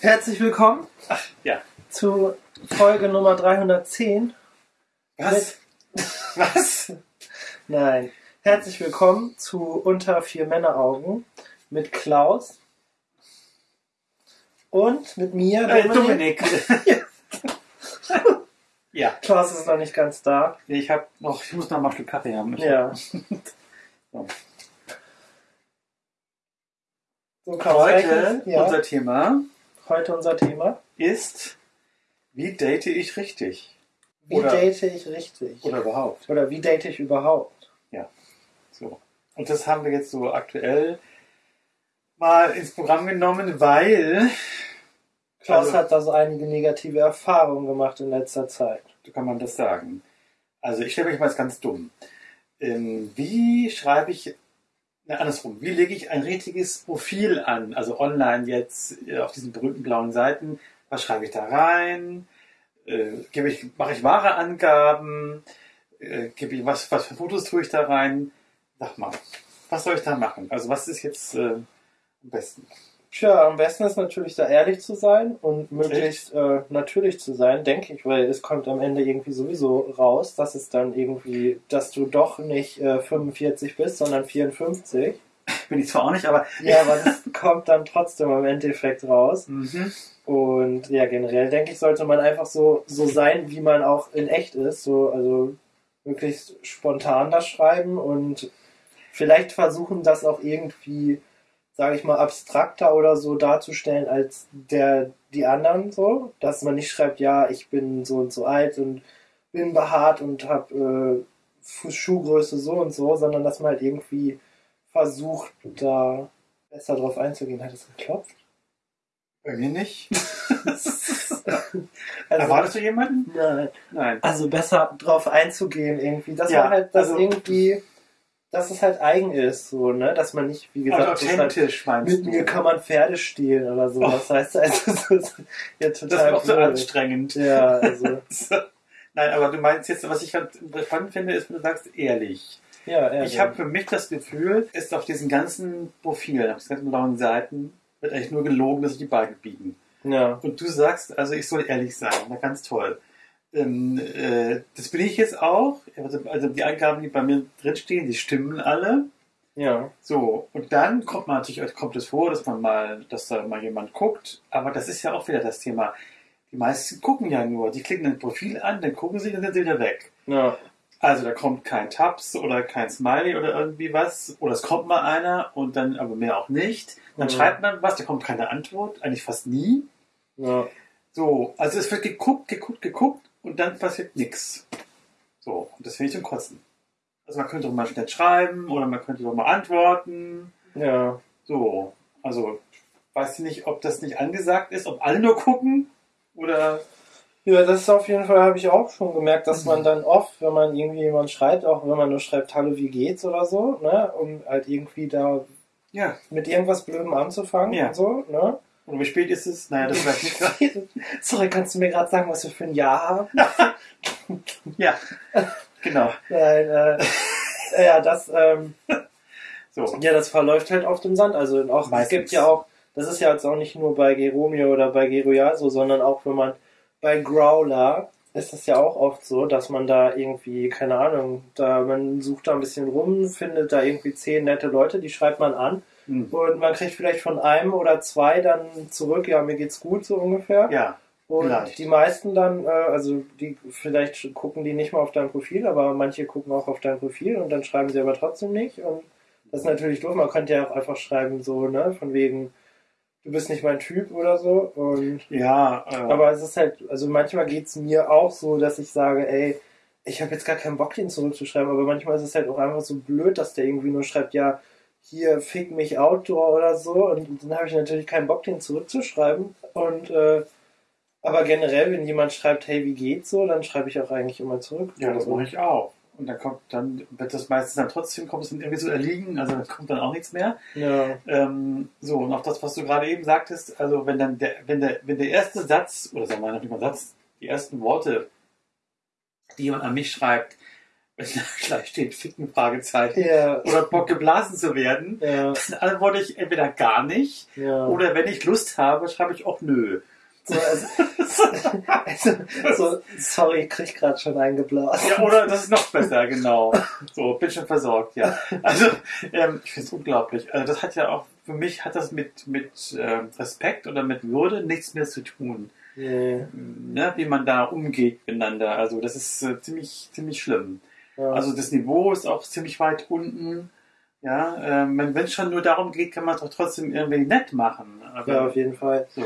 Herzlich willkommen Ach, ja. zu Folge Nummer 310. Was? Was? Nein. Herzlich willkommen zu Unter vier Männeraugen mit Klaus und mit mir, Äh, Dominik. Dominik. ja. Klaus ist noch nicht ganz da. Ich hab noch, ich muss noch mal ein Stück Kaffee haben. Ich Ja. So. So, Klaus, Heute ja, unser Thema heute unser Thema. ist, wie date ich richtig? Wie Oder- date ich richtig? Oder überhaupt. Oder wie date ich überhaupt? So. Und das haben wir jetzt so aktuell mal ins Programm genommen, weil, Klaus Also- hat da so einige negative Erfahrungen gemacht in letzter Zeit. so kann man das sagen. Also ich stelle mich mal ganz dumm. Ähm, wie schreibe ich, na, andersrum, wie lege ich ein richtiges Profil an? Also online jetzt äh, auf diesen berühmten blauen Seiten. Was schreibe ich da rein? Äh, gebe ich, mache ich wahre Angaben? Äh, gebe ich, was, was für Fotos tue ich da rein? Sag mal, was soll ich da machen? Also was ist jetzt äh, am besten? Tja, am besten ist natürlich da ehrlich zu sein und möglichst äh, natürlich zu sein, denke ich, weil es kommt am Ende irgendwie sowieso raus, dass es dann irgendwie, dass du doch nicht äh, 45 bist, sondern 54. Bin ich zwar auch nicht, aber Ja, aber das kommt dann trotzdem am Endeffekt raus. mhm. Und ja, generell denke ich, sollte man einfach so, so sein, wie man auch in echt ist. So, also möglichst spontan das schreiben und vielleicht versuchen, das auch irgendwie, sage ich mal, abstrakter oder so darzustellen als der die anderen so. Dass man nicht schreibt, ja, ich bin so und so alt und bin behaart und habe äh, Schuhgröße so und so, sondern dass man halt irgendwie versucht, da besser drauf einzugehen. Hat es geklopft? bei mir nicht. Also, Erwartest du jemanden? nein. Nein. also besser drauf einzugehen irgendwie. Dass Ja, man halt das also- irgendwie, dass es halt eigen ist, so, ne? Dass man nicht, wie gesagt, so schreibt, authentisch meinst mit du? mir kann man Pferde stehlen oder so. Oh. Das heißt also, das ist ja das total ist auch so anstrengend. Ja, also, Nein, aber du meinst jetzt, was ich halt spannend finde, ist, wenn du sagst, ehrlich. ja, ja. Ich habe für mich das Gefühl, ist auf diesen ganzen Profilen, auf diesen ganzen blauen Seiten, wird eigentlich nur gelogen, dass sich die Beine biegen. ja, Und du sagst, also ich soll ehrlich sein. Na, ganz toll. Ähm, äh, das bin ich jetzt auch. Also, also die Angaben, die bei mir drinstehen, die stimmen alle. ja, So, und dann kommt man natürlich, kommt es vor, dass man mal, dass da mal jemand guckt, aber das ist ja auch wieder das Thema. Die meisten gucken ja nur, die klicken ein Profil an, dann gucken sie, dann sind sie wieder weg. ja, Also da kommt kein Tabs oder kein Smiley oder irgendwie was, oder es kommt mal einer und dann aber mehr auch nicht. Dann Mhm. schreibt man was, da kommt keine Antwort, eigentlich fast nie. ja, So, also es wird geguckt, geguckt, geguckt und dann passiert nichts. So, und das finde ich zum Kotzen. Also man könnte doch mal schnell schreiben oder man könnte doch mal antworten. ja. So, also weiß ich nicht, ob das nicht angesagt ist, ob alle nur gucken oder Ja, das ist auf jeden Fall, habe ich auch schon gemerkt, dass Mhm. man dann oft, wenn man irgendwie jemand schreibt, auch wenn man nur schreibt, hallo, wie geht's oder so, ne, um halt irgendwie da ja, mit irgendwas Blödem anzufangen Ja. und so, ne? Und wie spät ist es? Naja, das weiß ich nicht. Sorry, kannst du mir gerade sagen, was wir für ein Jahr haben? ja, genau. Nein, äh, ja, das, ähm, So, ja, das verläuft halt auf dem Sand. Also auch, es gibt ja auch, das ist ja jetzt auch nicht nur bei Geromeo oder bei Geroyal so, sondern auch wenn man bei Growler ist das ja auch oft so, dass man da irgendwie, keine Ahnung, da man sucht da ein bisschen rum, findet da irgendwie zehn nette Leute, die schreibt man an hm. und man kriegt vielleicht von einem oder zwei dann zurück, ja, mir geht's gut so ungefähr. ja, Und Vielleicht. die meisten dann, äh, also die vielleicht gucken die nicht mal auf dein Profil, aber manche gucken auch auf dein Profil und dann schreiben sie aber trotzdem nicht. Und das ist natürlich doof. Man könnte ja auch einfach schreiben, so, ne, von wegen, du bist nicht mein Typ oder so. Und ja, äh, aber es ist halt, also manchmal geht's mir auch so, dass ich sage, ey, ich habe jetzt gar keinen Bock, den zurückzuschreiben, aber manchmal ist es halt auch einfach so blöd, dass der irgendwie nur schreibt, ja, hier fick mich Outdoor oder so. Und dann habe ich natürlich keinen Bock, den zurückzuschreiben. Und äh, aber generell, wenn jemand schreibt, hey, wie geht's so, dann schreibe ich auch eigentlich immer zurück. ja, das mache ich auch. Und dann kommt dann, wird das meistens dann trotzdem, kommt es dann irgendwie so erliegen, also dann kommt dann auch nichts mehr. Ja, Ähm, so, und auch das, was du gerade eben sagtest, also wenn dann der, wenn der, wenn der erste Satz, oder sagen wir nicht mal Satz, die ersten Worte, die jemand an mich schreibt, gleich steht Ficken, Fragezeichen. Ja. Oder Bock geblasen zu werden. Ja, Dann antworte ich entweder gar nicht ja. oder wenn ich Lust habe, schreibe ich auch nö. So, also, also, so, sorry, ich krieg gerade schon eingeblasen. Ja, oder das ist noch besser, genau. So, bin schon versorgt, ja. Also, ähm, ich finde es unglaublich. Also, das hat ja auch, für mich hat das mit, mit ähm, Respekt oder mit Würde nichts mehr zu tun. Nee, Ne, wie man da umgeht miteinander. Also, das ist äh, ziemlich, ziemlich schlimm. Ja. Also, das Niveau ist auch ziemlich weit unten. Ja, ähm, wenn es schon nur darum geht, kann man es doch trotzdem irgendwie nett machen. Aber ja, auf jeden Fall. so.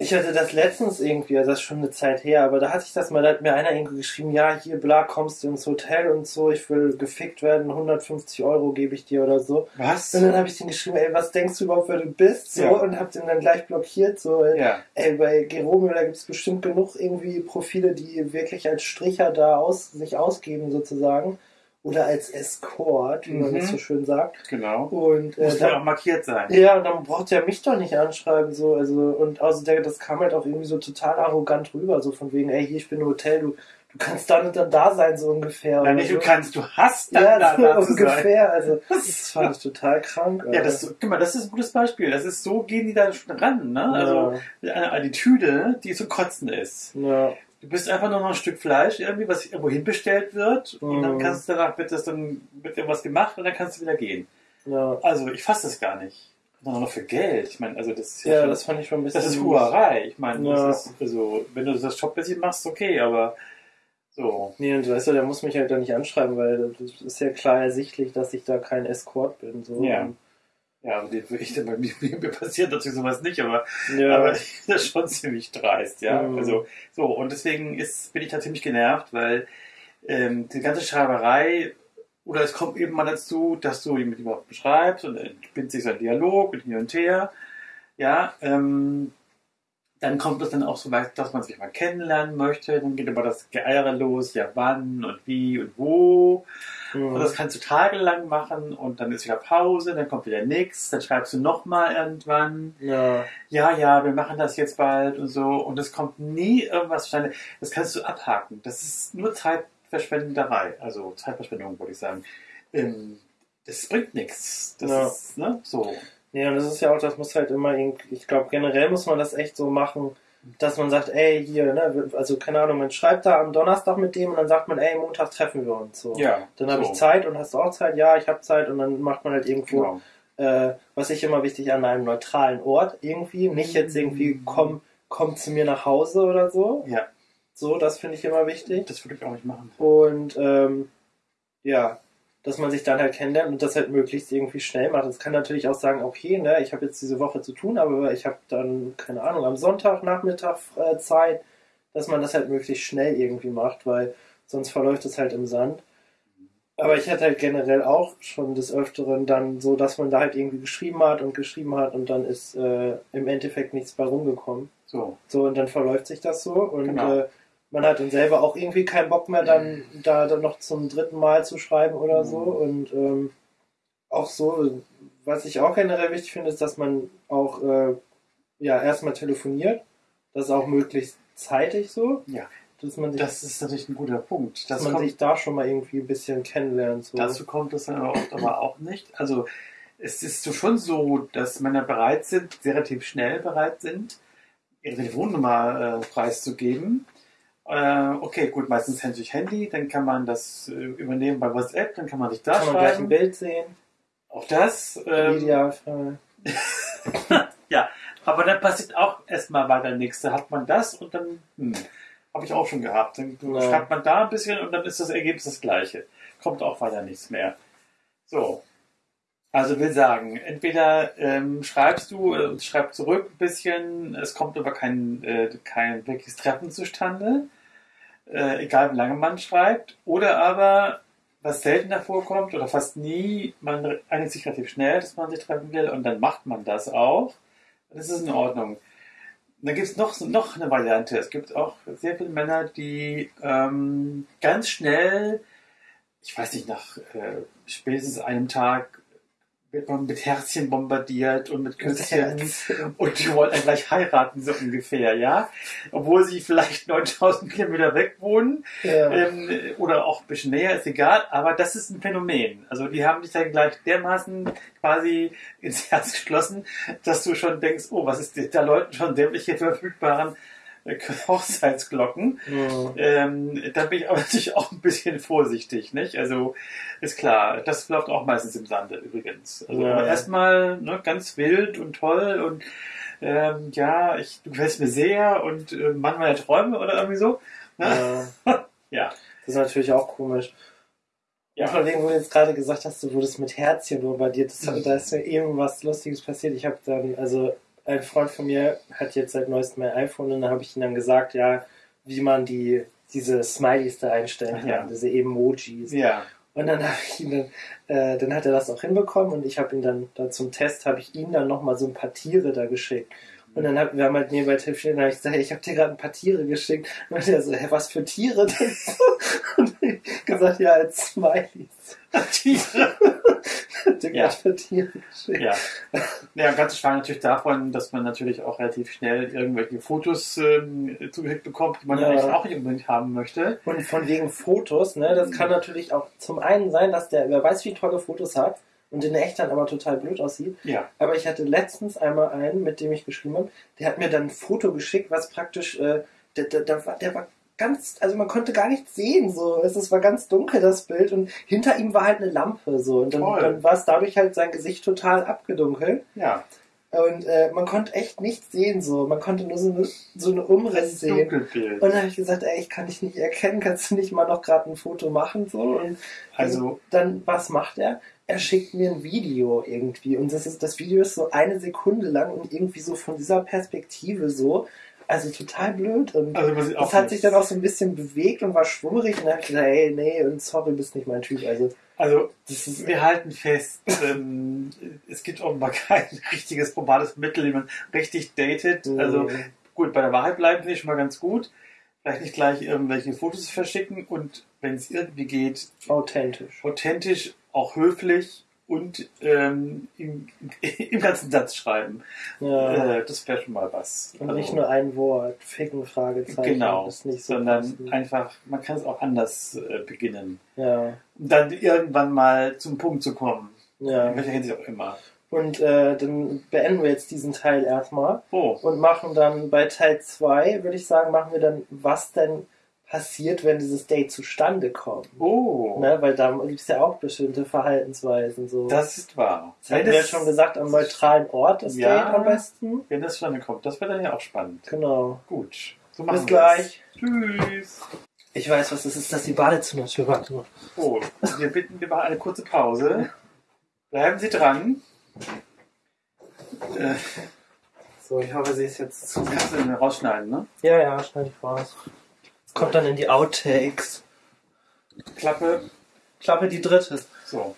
Ich hatte das letztens irgendwie, also das ist schon eine Zeit her, aber da hatte ich das mal, da hat mir einer irgendwie geschrieben, ja, hier, bla, kommst du ins Hotel und so, ich will gefickt werden, 150 Euro gebe ich dir oder so. Was? Und dann habe ich den geschrieben, ey, was denkst du überhaupt, wer du bist? So, Ja. und hab den dann gleich blockiert, so, ey, Ja. ey bei Geromeo, da gibt's bestimmt genug irgendwie Profile, die wirklich als Stricher da aus, sich ausgeben, sozusagen. Oder als Escort, wie man Mhm. das so schön sagt. Genau. Und, äh, Muss ja auch markiert sein. ja, und dann braucht er mich doch nicht anschreiben, so, also, und außer der, das kam halt auch irgendwie so total arrogant rüber, so von wegen, ey, hier, ich bin im Hotel, du, du kannst dann und dann da sein, so ungefähr. Ja, oder nicht so. du kannst, du hast dann Ja, da, so da zu sein. ungefähr, also, das fand ich total krank. Ja, Alter. das, guck mal, das ist ein gutes Beispiel. Das ist so, gehen die da schon ran, ne? Also, eine Attitüde, die zu kotzen ist. ja, Du bist einfach nur noch ein Stück Fleisch irgendwie, was irgendwo hinbestellt wird und dann Mhm. kannst du danach, wird das dann, wird irgendwas gemacht und dann kannst du wieder gehen. ja, Also, ich fasse das gar nicht. Und dann noch für Geld. Ich meine, also, das ist ja, schon- das fand ich schon ein bisschen. das ist Huerei. Ich meine, Ja. das ist, also, wenn du das Jobmäßig machst, okay, aber so. Nee, und weißt du, der muss mich halt da nicht anschreiben, weil das ist ja klar ersichtlich, dass ich da kein Escort bin, so. Ja. Ja, aber die, ich, bei mir, mir passiert natürlich sowas nicht, aber ja, Aber das ist schon ziemlich dreist, ja. Mhm. Also, so, und deswegen ist, bin ich da ziemlich genervt, weil ähm, die ganze Schreiberei, oder es kommt eben mal dazu, dass du mit jemandem beschreibst und dann spinnt sich so ein Dialog mit hin und her, ja, ähm, dann kommt es dann auch so weit, dass man sich mal kennenlernen möchte, dann geht aber das Geeiere los, ja wann und wie und wo. Mhm. Und das kannst du tagelang machen und dann ist wieder Pause, dann kommt wieder nichts, dann schreibst du nochmal irgendwann ja, ja, ja, wir machen das jetzt bald und so. Und es kommt nie irgendwas zustande. Das kannst du abhaken. Das ist nur Zeitverschwenderei. Also Zeitverschwendung, würde ich sagen. Ähm, das bringt nichts. Das Ja. ist, ne, so. Ja, und das ist ja auch, das muss halt immer irgendwie, ich glaube, generell muss man das echt so machen, dass man sagt, ey, hier, ne, also keine Ahnung, man schreibt da am Donnerstag mit dem und dann sagt man, ey, Montag treffen wir uns. So. Ja. Dann habe so. ich Zeit und hast du auch Zeit? Ja, ich habe Zeit und dann macht man halt irgendwo, Genau. äh, was ich immer wichtig an einem neutralen Ort irgendwie, nicht jetzt irgendwie komm, komm zu mir nach Hause oder so. Ja, So, das finde ich immer wichtig. das würde ich auch nicht machen. Und ähm, ja, dass man sich dann halt kennenlernt und das halt möglichst irgendwie schnell macht. Es kann natürlich auch sagen, okay, ne, ich habe jetzt diese Woche zu tun, aber ich habe dann, keine Ahnung, am Sonntag, Nachmittag äh, Zeit, dass man das halt möglichst schnell irgendwie macht, weil sonst verläuft es halt im Sand. Aber ich hatte halt generell auch schon des Öfteren dann so, dass man da halt irgendwie geschrieben hat und geschrieben hat und dann ist äh, im Endeffekt nichts bei rumgekommen. So. So, und dann verläuft sich das so und Genau. äh, man hat dann selber auch irgendwie keinen Bock mehr, dann da dann noch zum dritten Mal zu schreiben oder so. Mhm. Und ähm, auch so, was ich auch generell wichtig finde, ist, dass man auch äh, ja erstmal telefoniert. Das ist auch möglichst zeitig so. Ja. Dass man sich, Das ist natürlich ein guter Punkt. dass Das man kommt, sich da schon mal irgendwie ein bisschen kennenlernt. So. dazu kommt es dann aber oft aber auch nicht. Also, es ist so schon so, dass Männer bereit sind, relativ schnell bereit sind, ihre Telefonnummer äh, preiszugeben. Äh, okay, gut, meistens durch Handy, dann kann man das äh, übernehmen bei WhatsApp, dann kann man sich da kann man gleich ein schreiben. Bild sehen. Auch das. Ähm, Idealfall. ja, aber dann passiert auch erstmal weiter nichts. Da hat man das und dann, hm, habe ich auch schon gehabt. Dann Ja. schreibt man da ein bisschen und dann ist das Ergebnis das gleiche. Kommt auch weiter nichts mehr. So. Also will sagen, entweder ähm, schreibst du äh, schreib zurück ein bisschen, es kommt aber kein, äh, kein wirkliches Treffen zustande, äh, egal wie lange man schreibt, oder aber, was seltener vorkommt oder fast nie, man einigt sich relativ schnell, dass man sich treffen will und dann macht man das auch. Das ist in Ordnung. Dann gibt es noch, noch eine Variante. Es gibt auch sehr viele Männer, die ähm, ganz schnell, ich weiß nicht, nach äh, spätestens einem Tag wird man mit Herzchen bombardiert und mit Küsschen. Und die wollen dann gleich heiraten, so ungefähr, ja. Obwohl sie vielleicht 9000 Kilometer weg wohnen Ja. ähm, oder auch ein bisschen näher, ist egal. Aber das ist ein Phänomen. Also die haben dich dann gleich dermaßen quasi ins Herz geschlossen, dass du schon denkst, oh, was ist da Leuten schon dämliche verfügbaren Hochzeitsglocken. Ja. Ähm, da bin ich aber natürlich auch ein bisschen vorsichtig, nicht? Also ist klar, das läuft auch meistens im Sande übrigens. Also Ja, aber ja. erstmal ne, ganz wild und toll und ähm, ja, ich, du gefällst mir sehr und äh, Mann meiner Träume oder irgendwie so. Ne? Ja. Ja. Das ist natürlich auch komisch. Ja, Ja. von wegen, wo du jetzt gerade gesagt hast, du wurdest mit Herzchen bombardiert. Das, Mhm. Da ist mir eben was Lustiges passiert. Ich habe dann, also ein Freund von mir hat jetzt seit neuestem ein iPhone und dann habe ich ihm dann gesagt, ja, wie man die diese Smileys da einstellen kann, Ja. diese Emojis. Ja. Und dann habe ich ihn dann, äh, dann hat er das auch hinbekommen und ich habe ihn dann, dann zum Test habe ich ihm dann nochmal so ein paar Tiere da geschickt. Und dann hat, wir haben halt nebenbei telefoniert und dann habe ich gesagt, hey, ich habe dir gerade ein paar Tiere geschickt. Und er so, hä, was für Tiere denn? Und ich gesagt, ja, als Smileys. Tiere. Dir Ja. geschickt. Ja. Ja, ganz schwach natürlich davon, dass man natürlich auch relativ schnell irgendwelche Fotos ähm, zugeschickt bekommt, die man Ja. eigentlich auch nicht unbedingt haben möchte. Und von wegen Fotos, ne, das kann natürlich auch zum einen sein, dass der, wer weiß, wie tolle Fotos hat und in echt dann aber total blöd aussieht. Ja. Aber ich hatte letztens einmal einen, mit dem ich geschrieben habe, der hat mir dann ein Foto geschickt, was praktisch, äh, der, der, der, war, der war ganz, also man konnte gar nichts sehen, so. Es, es war ganz dunkel, das Bild, und hinter ihm war halt eine Lampe, so. Und dann, Toll. dann war es dadurch halt sein Gesicht total abgedunkelt. Ja. Und äh, man konnte echt nichts sehen, so. Man konnte nur so eine, so eine Umriss sehen. Dunkelbild. Und dann habe ich gesagt, ey, ich kann dich nicht erkennen, kannst du nicht mal noch gerade ein Foto machen, so. Und Also, dann, was macht er? Er schickt mir ein Video irgendwie und das ist, das Video ist so eine Sekunde lang und irgendwie so von dieser Perspektive so, also total blöd und also das hat nichts. sich dann auch so ein bisschen bewegt und war schwummerig und dann habe ich gesagt, ey, nee, und sorry, bist nicht mein Typ, also Also, das ist, wir halten fest, ähm, es gibt offenbar kein richtiges probales Mittel, wie man richtig datet. Also, gut, bei der Wahrheit bleiben finde ich schon mal ganz gut. Vielleicht nicht gleich irgendwelche Fotos verschicken und wenn es irgendwie geht, authentisch. authentisch, auch höflich und ähm, im, im ganzen Satz schreiben. Ja. Äh, das wäre schon mal was. und Also, nicht nur ein Wort, Ficken, Fragezeichen. Genau, so sondern passend. einfach, man kann es auch anders äh, beginnen. Ja, Um dann irgendwann mal zum Punkt zu kommen. ja. In welcher Hinsicht auch immer. Und äh, dann beenden wir jetzt diesen Teil erstmal. Oh, und machen dann bei Teil 2, würde ich sagen, machen wir dann, was denn passiert, wenn dieses Date zustande kommt. oh, Ne? Weil da gibt es ja auch bestimmte Verhaltensweisen. So. das ist wahr. Das hatten wir ja schon gesagt, am neutralen Ort das Ja. Date am besten. Wenn das zustande kommt, das wäre dann ja auch spannend. Genau. Gut, so Bis machen gleich. wir's. Tschüss. Ich weiß, was das ist. Das ist die Badezimmertür. Warte. Oh, wir bitten wir machen eine kurze Pause. Bleiben Sie dran. Äh, So, ich hoffe, sie ist jetzt zu. kannst du rausschneiden, ne? Ja, ja, schneide ich raus. Kommt dann in die Outtakes. Klappe. Klappe die dritte. So.